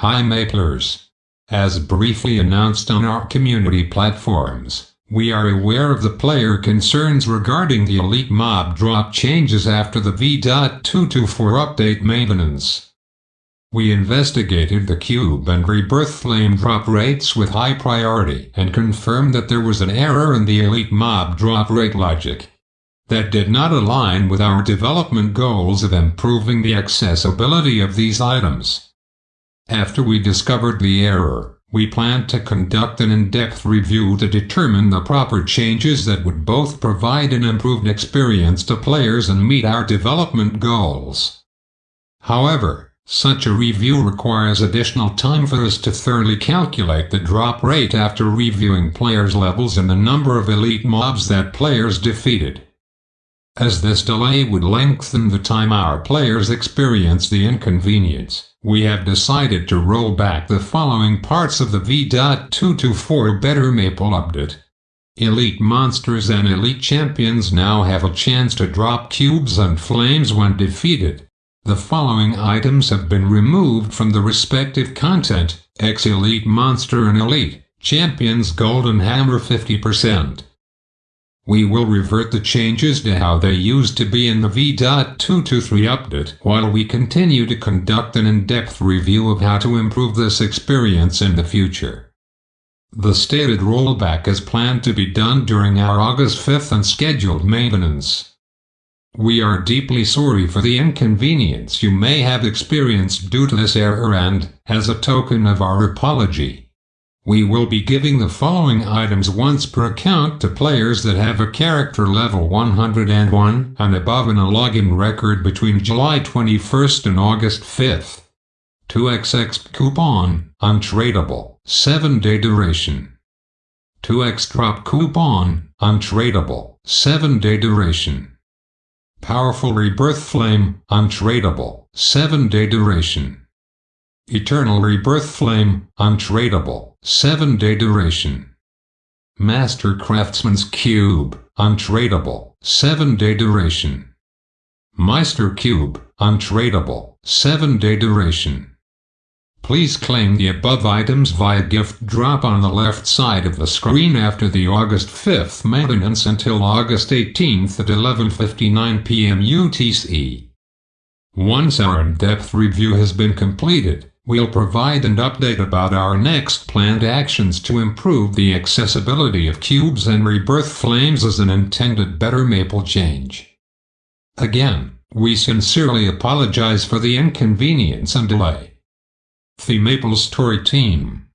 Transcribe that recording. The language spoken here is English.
Hi Maplers. As briefly announced on our community platforms, we are aware of the player concerns regarding the Elite Mob drop changes after the V.224 update maintenance. We investigated the cube and rebirth flame drop rates with high priority and confirmed that there was an error in the Elite Mob drop rate logic that did not align with our development goals of improving the accessibility of these items. After we discovered the error, we planned to conduct an in-depth review to determine the proper changes that would both provide an improved experience to players and meet our development goals. However, such a review requires additional time for us to thoroughly calculate the drop rate after reviewing players' levels and the number of elite mobs that players defeated as this delay would lengthen the time our players experience the inconvenience. We have decided to roll back the following parts of the V.224 Better Maple update. Elite monsters and elite champions now have a chance to drop cubes and flames when defeated. The following items have been removed from the respective content, X-Elite Monster and Elite, Champions Golden Hammer 50%. We will revert the changes to how they used to be in the V.223 update while we continue to conduct an in-depth review of how to improve this experience in the future. The stated rollback is planned to be done during our August 5th unscheduled maintenance. We are deeply sorry for the inconvenience you may have experienced due to this error and, as a token of our apology, we will be giving the following items once per account to players that have a character level 101 and above in a login record between July 21st and August 5th. 2xx coupon, untradeable, 7-day duration. 2x drop coupon, untradeable, 7-day duration. Powerful Rebirth Flame, untradeable, 7-day duration. Eternal Rebirth Flame, untradeable, 7-day duration. Master Craftsman's Cube, untradeable, 7-day duration. Meister Cube, untradeable, 7-day duration. Please claim the above items via gift drop on the left side of the screen after the August 5th maintenance until August 18th at 11.59 p.m. UTC. Once our in-depth review has been completed, We'll provide an update about our next planned actions to improve the accessibility of cubes and rebirth flames as an intended better maple change. Again, we sincerely apologize for the inconvenience and delay. The MapleStory Team